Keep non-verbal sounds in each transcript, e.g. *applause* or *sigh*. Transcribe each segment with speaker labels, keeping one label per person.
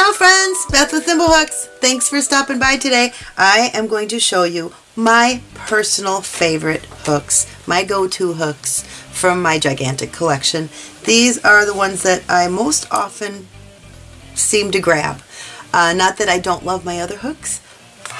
Speaker 1: Ciao friends, Beth with Thimblehooks. Thanks for stopping by today. I am going to show you my personal favorite hooks, my go-to hooks from my gigantic collection. These are the ones that I most often seem to grab. Uh, not that I don't love my other hooks,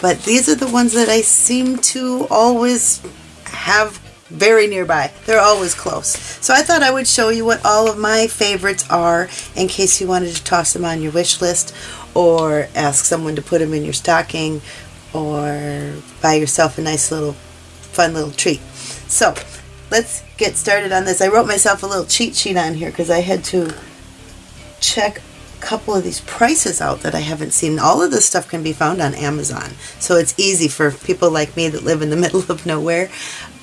Speaker 1: but these are the ones that I seem to always have very nearby. They're always close. So I thought I would show you what all of my favorites are in case you wanted to toss them on your wish list or ask someone to put them in your stocking or buy yourself a nice little fun little treat. So let's get started on this. I wrote myself a little cheat sheet on here because I had to check couple of these prices out that I haven't seen. All of this stuff can be found on Amazon. So it's easy for people like me that live in the *laughs* middle of nowhere.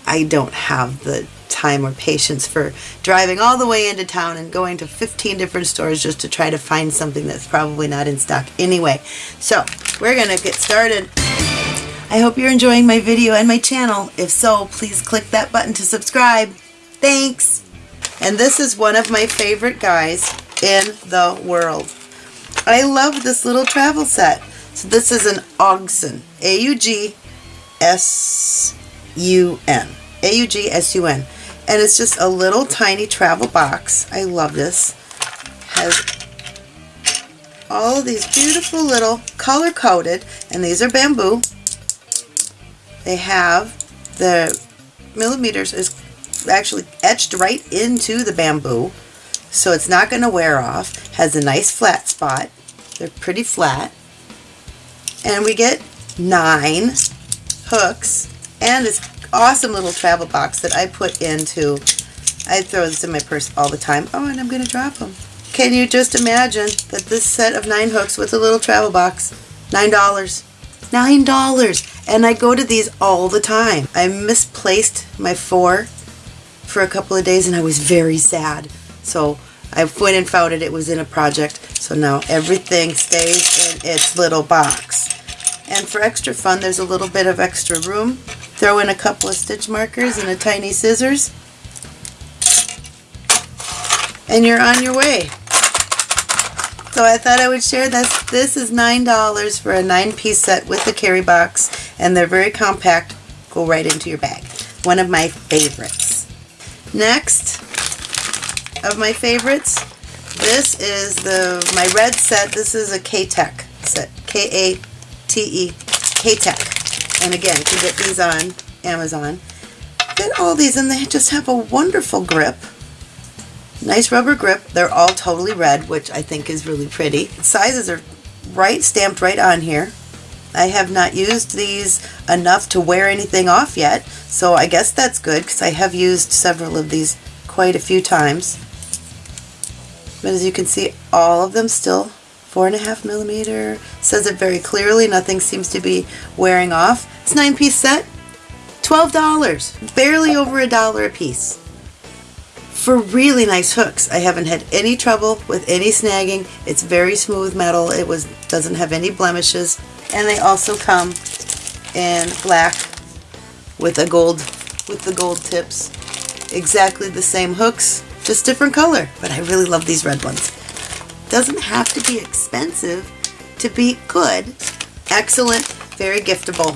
Speaker 1: I don't have the time or patience for driving all the way into town and going to 15 different stores just to try to find something that's probably not in stock anyway. So we're going to get started. I hope you're enjoying my video and my channel. If so, please click that button to subscribe. Thanks! And this is one of my favorite guys in the world. I love this little travel set. So this is an Augsun, A-U-G-S-U-N. A-U-G-S-U-N. And it's just a little tiny travel box. I love this. Has all these beautiful little color coded, and these are bamboo. They have the millimeters is actually etched right into the bamboo, so it's not going to wear off. Has a nice flat spot. They're pretty flat. And we get nine hooks and this awesome little travel box that I put into, I throw this in my purse all the time. Oh, and I'm going to drop them. Can you just imagine that this set of nine hooks with a little travel box, $9. $9. And I go to these all the time. I misplaced my four for a couple of days and I was very sad. So I went and found it. It was in a project. So now everything stays in its little box. And for extra fun, there's a little bit of extra room Throw in a couple of stitch markers and a tiny scissors and you're on your way. So I thought I would share this. This is $9 for a nine piece set with a carry box and they're very compact. Go right into your bag. One of my favorites. Next of my favorites, this is the my red set. This is a Katech set. K-A-T-E, Katech. And again, you can get these on Amazon. Get all these and they just have a wonderful grip. Nice rubber grip. They're all totally red, which I think is really pretty. Sizes are right stamped right on here. I have not used these enough to wear anything off yet, so I guess that's good because I have used several of these quite a few times. But as you can see, all of them still four and a half millimeter. Says it very clearly. Nothing seems to be wearing off. It's nine piece set. $12. Barely over a dollar a piece. For really nice hooks. I haven't had any trouble with any snagging. It's very smooth metal. It was doesn't have any blemishes. And they also come in black with a gold with the gold tips. Exactly the same hooks, just different color. But I really love these red ones doesn't have to be expensive to be good. Excellent, very giftable.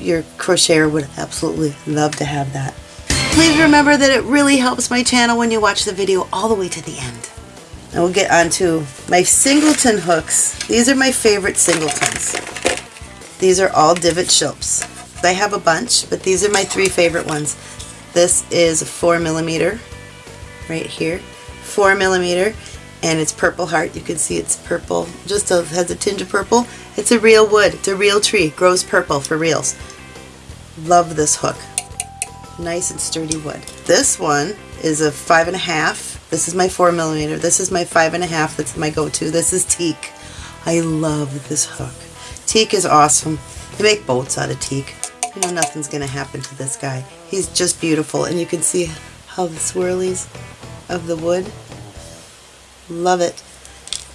Speaker 1: Your crocheter would absolutely love to have that. Please remember that it really helps my channel when you watch the video all the way to the end. And we'll get on to my singleton hooks. These are my favorite singletons. These are all divot shilps. I have a bunch, but these are my three favorite ones. This is a four millimeter right here, four millimeter, and it's purple heart. You can see it's purple, just a, has a tinge of purple. It's a real wood. It's a real tree. Grows purple for reals. Love this hook. Nice and sturdy wood. This one is a five and a half. This is my four millimeter. This is my five and a half. That's my go-to. This is teak. I love this hook. Teak is awesome. They make boats out of teak. You know nothing's going to happen to this guy. He's just beautiful. And you can see how the swirlies of the wood Love it.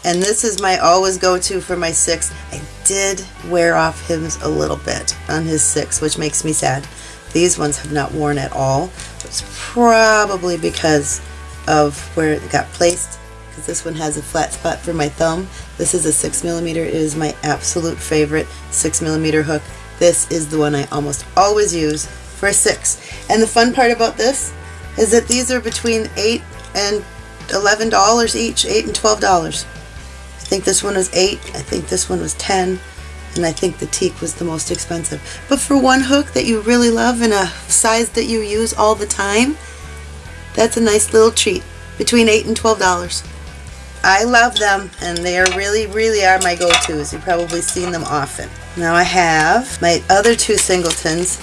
Speaker 1: And this is my always go-to for my six. I did wear off his a little bit on his six, which makes me sad. These ones have not worn at all. It's probably because of where it got placed, because this one has a flat spot for my thumb. This is a 6 millimeter. It is my absolute favorite 6 millimeter hook. This is the one I almost always use for a 6. And the fun part about this is that these are between 8 and $11 each, 8 and $12. I think this one was 8, I think this one was 10 and I think the teak was the most expensive. But for one hook that you really love and a size that you use all the time, that's a nice little treat. Between 8 and $12. I love them and they are really, really are my go-tos. You've probably seen them often. Now I have my other two singletons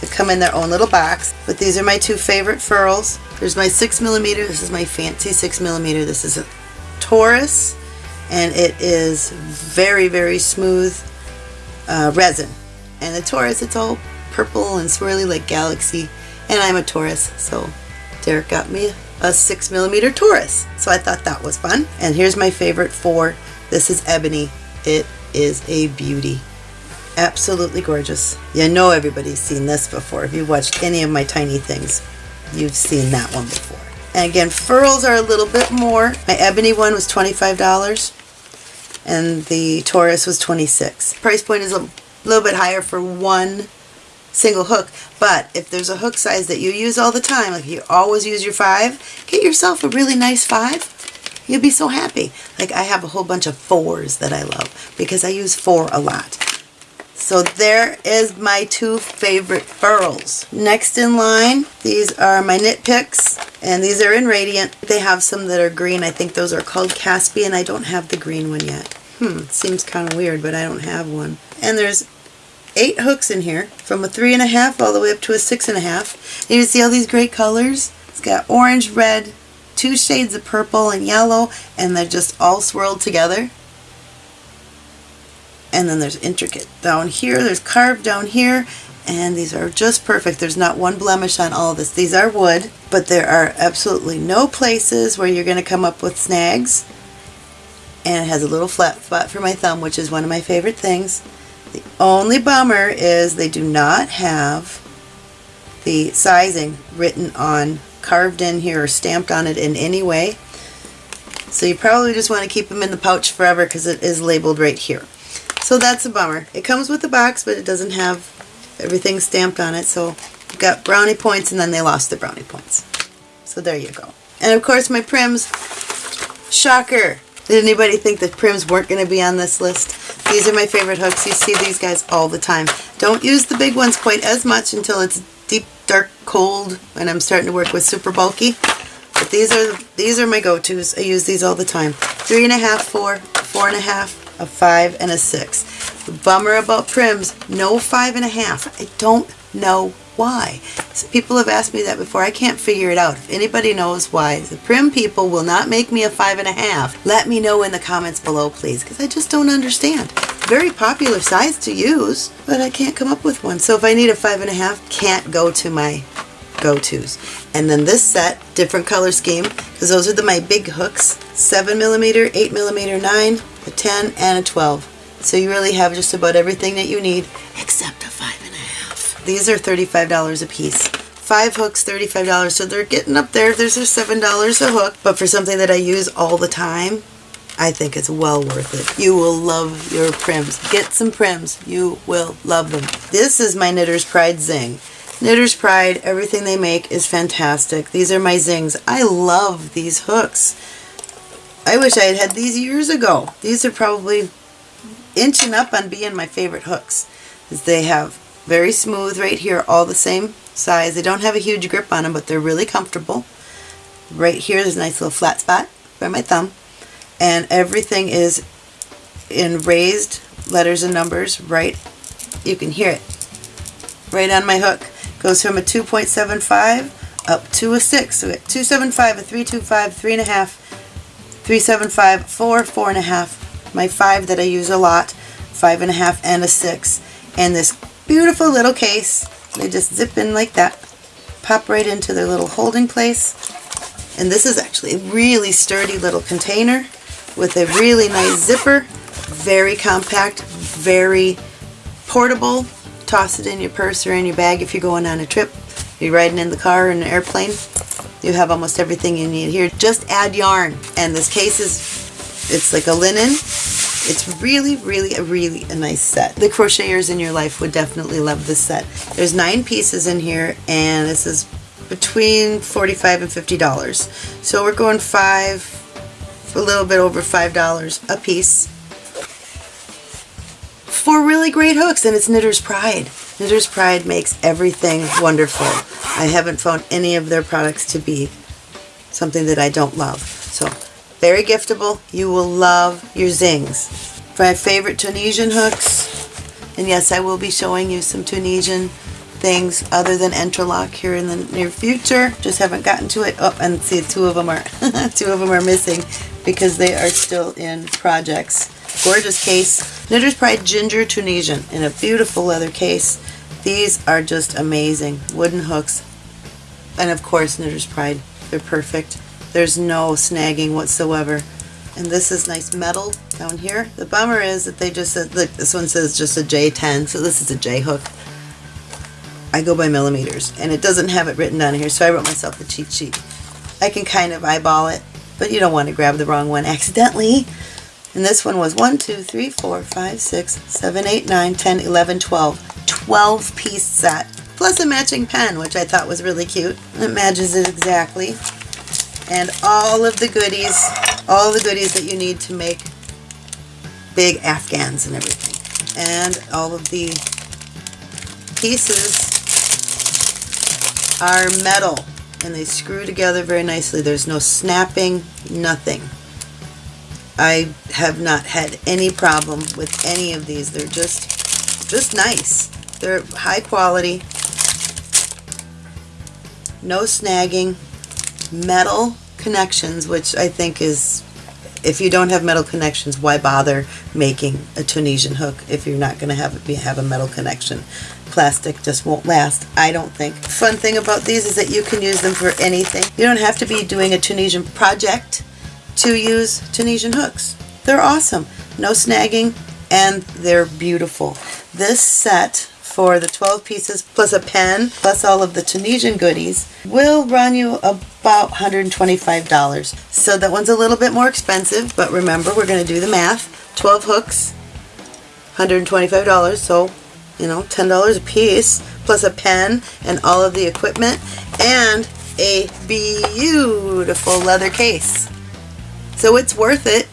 Speaker 1: that come in their own little box, but these are my two favorite furls. There's my 6 millimeter. This is my fancy 6 millimeter. This is a Taurus and it is very, very smooth uh, resin. And the Taurus, it's all purple and swirly like Galaxy. And I'm a Taurus, so Derek got me a 6 millimeter Taurus. So I thought that was fun. And here's my favorite four. This is Ebony. It is a beauty. Absolutely gorgeous. You know everybody's seen this before. If you've watched any of my tiny things, you've seen that one before. And again, furls are a little bit more. My ebony one was $25 and the Taurus was 26 Price point is a little bit higher for one single hook, but if there's a hook size that you use all the time, like you always use your five, get yourself a really nice five. You'll be so happy. Like I have a whole bunch of fours that I love because I use four a lot. So there is my two favorite furls. Next in line, these are my Knit Picks, and these are in Radiant. They have some that are green. I think those are called Caspian. I don't have the green one yet. Hmm, seems kind of weird, but I don't have one. And there's eight hooks in here, from a three and a half all the way up to a six and a half. And you see all these great colors? It's got orange, red, two shades of purple and yellow, and they're just all swirled together. And then there's intricate down here, there's carved down here, and these are just perfect. There's not one blemish on all of this. These are wood, but there are absolutely no places where you're going to come up with snags and it has a little flat spot for my thumb, which is one of my favorite things. The only bummer is they do not have the sizing written on, carved in here or stamped on it in any way. So you probably just want to keep them in the pouch forever because it is labeled right here. So that's a bummer. It comes with the box, but it doesn't have everything stamped on it. So got brownie points and then they lost the brownie points. So there you go. And of course my Pryms, shocker, did anybody think that Pryms weren't going to be on this list? These are my favorite hooks. You see these guys all the time. Don't use the big ones quite as much until it's deep, dark, cold, and I'm starting to work with super bulky. But these are these are my go-tos. I use these all the time. Three and a half, four, four and a half, a five, and a six. The bummer about Pryms, no five and a half. I don't know why. So people have asked me that before. I can't figure it out. If anybody knows why, the Prym people will not make me a five and a half. Let me know in the comments below, please, because I just don't understand. Very popular size to use, but I can't come up with one. So if I need a five and a half, can't go to my go-tos. And then this set, different color scheme, because those are the my big hooks. 7 millimeter, 8 millimeter, 9, a 10, and a 12. So you really have just about everything that you need, except a 5 these are $35 a piece. Five hooks, $35, so they're getting up there. There's a $7 a hook, but for something that I use all the time, I think it's well worth it. You will love your Pryms. Get some Pryms. You will love them. This is my Knitter's Pride Zing. Knitter's Pride, everything they make is fantastic. These are my zings. I love these hooks. I wish I had had these years ago. These are probably inching up on being my favorite hooks. They have very smooth right here, all the same size. They don't have a huge grip on them, but they're really comfortable. Right here, there's a nice little flat spot by my thumb. And everything is in raised letters and numbers right, you can hear it, right on my hook. Goes from a 2.75 up to a 6. So we 275, a 325, 3.5, 375, 4, 4.5. My 5 that I use a lot, 5.5, and a 6. And this Beautiful little case. They just zip in like that. Pop right into their little holding place. And this is actually a really sturdy little container with a really nice zipper. Very compact, very portable. Toss it in your purse or in your bag if you're going on a trip. You're riding in the car or an airplane. You have almost everything you need here. Just add yarn. And this case is, it's like a linen. It's really, really, a really a nice set. The crocheters in your life would definitely love this set. There's nine pieces in here and this is between 45 and $50. So we're going five, a little bit over $5 a piece for really great hooks and it's Knitter's Pride. Knitter's Pride makes everything wonderful. I haven't found any of their products to be something that I don't love. So very giftable. You will love your zings. My favorite Tunisian hooks. And yes, I will be showing you some Tunisian things other than Entrelac here in the near future. Just haven't gotten to it. Oh, and see, two of them are *laughs* two of them are missing because they are still in projects. Gorgeous case. Knitter's Pride Ginger Tunisian in a beautiful leather case. These are just amazing. Wooden hooks. And of course, Knitter's Pride. They're perfect. There's no snagging whatsoever. And this is nice metal down here. The bummer is that they just said, look, this one says just a J10, so this is a J hook. I go by millimeters, and it doesn't have it written down here, so I wrote myself a cheat sheet. I can kind of eyeball it, but you don't want to grab the wrong one accidentally. And this one was 1, 2, 3, 4, 5, 6, 7, 8, 9, 10, 11, 12. 12 piece set. Plus a matching pen, which I thought was really cute. It matches it exactly. And all of the goodies, all the goodies that you need to make big afghans and everything. And all of the pieces are metal and they screw together very nicely. There's no snapping, nothing. I have not had any problem with any of these. They're just, just nice. They're high quality, no snagging, metal connections, which I think is, if you don't have metal connections, why bother making a Tunisian hook if you're not going to have it have a metal connection? Plastic just won't last, I don't think. Fun thing about these is that you can use them for anything. You don't have to be doing a Tunisian project to use Tunisian hooks. They're awesome. No snagging and they're beautiful. This set for the 12 pieces plus a pen plus all of the Tunisian goodies will run you about $125. So that one's a little bit more expensive, but remember we're going to do the math. 12 hooks, $125, so you know, $10 a piece, plus a pen and all of the equipment, and a beautiful leather case. So it's worth it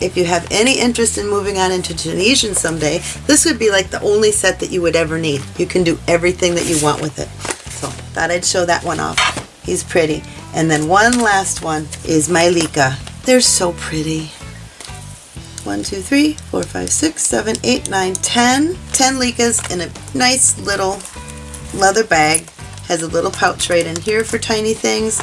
Speaker 1: if you have any interest in moving on into Tunisian someday, this would be like the only set that you would ever need. You can do everything that you want with it. So thought I'd show that one off. He's pretty. And then one last one is my Lykke. They're so pretty. One, two, three, four, five, six, seven, eight, nine, ten. Ten Lykkes in a nice little leather bag. Has a little pouch right in here for tiny things.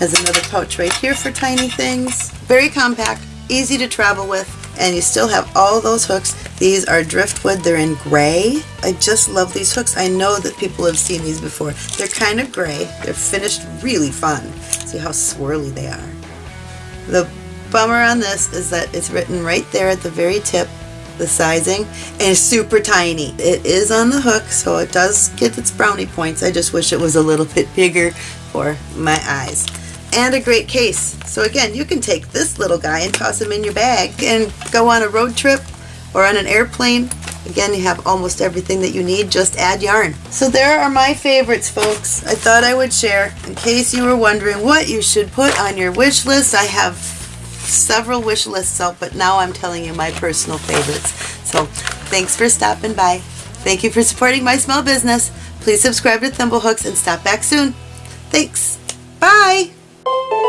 Speaker 1: Has another pouch right here for tiny things. Very compact easy to travel with, and you still have all those hooks. These are driftwood. They're in gray. I just love these hooks. I know that people have seen these before. They're kind of gray. They're finished really fun. See how swirly they are. The bummer on this is that it's written right there at the very tip the sizing and it's super tiny. It is on the hook so it does get its brownie points. I just wish it was a little *laughs* bit bigger for my eyes and a great case. So again, you can take this little guy and toss him in your bag and go on a road trip or on an airplane. Again, you have almost everything that you need, just add yarn. So there are my favorites, folks. I thought I would share in case you were wondering what you should put on your wish list. I have several wish lists out, but now I'm telling you my personal favorites. So thanks for stopping by. Thank you for supporting my small business. Please subscribe to Thimblehooks and stop back soon. Thanks. Bye. Thank you.